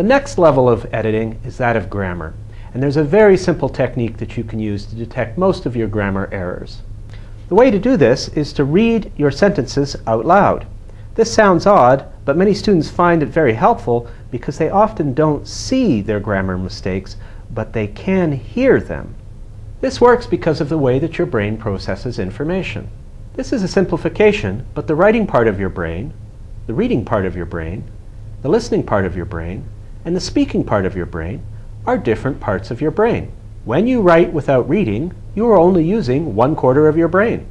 The next level of editing is that of grammar. And there's a very simple technique that you can use to detect most of your grammar errors. The way to do this is to read your sentences out loud. This sounds odd, but many students find it very helpful because they often don't see their grammar mistakes, but they can hear them. This works because of the way that your brain processes information. This is a simplification, but the writing part of your brain, the reading part of your brain, the listening part of your brain, and the speaking part of your brain are different parts of your brain. When you write without reading, you are only using one quarter of your brain.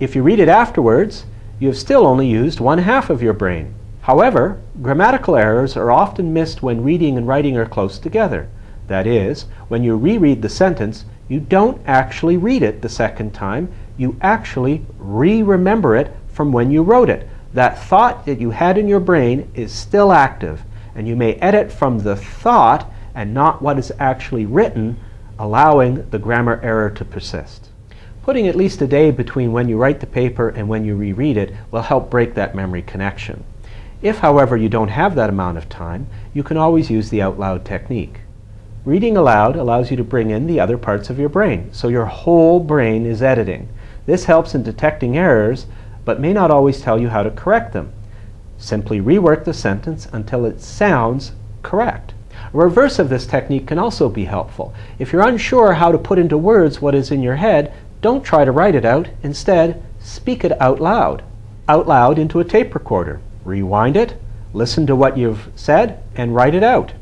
If you read it afterwards, you have still only used one half of your brain. However, grammatical errors are often missed when reading and writing are close together. That is, when you reread the sentence, you don't actually read it the second time, you actually re-remember it from when you wrote it. That thought that you had in your brain is still active, and you may edit from the thought and not what is actually written, allowing the grammar error to persist. Putting at least a day between when you write the paper and when you reread it will help break that memory connection. If, however, you don't have that amount of time, you can always use the out loud technique. Reading aloud allows you to bring in the other parts of your brain, so your whole brain is editing. This helps in detecting errors, but may not always tell you how to correct them. Simply rework the sentence until it sounds correct. A reverse of this technique can also be helpful. If you're unsure how to put into words what is in your head, don't try to write it out. Instead, speak it out loud. Out loud into a tape recorder. Rewind it, listen to what you've said, and write it out.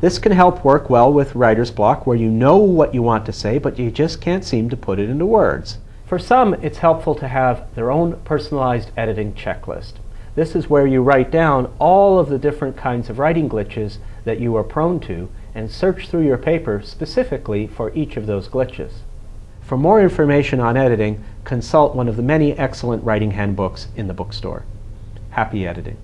This can help work well with writer's block where you know what you want to say, but you just can't seem to put it into words. For some, it's helpful to have their own personalized editing checklist. This is where you write down all of the different kinds of writing glitches that you are prone to and search through your paper specifically for each of those glitches. For more information on editing, consult one of the many excellent writing handbooks in the bookstore. Happy editing.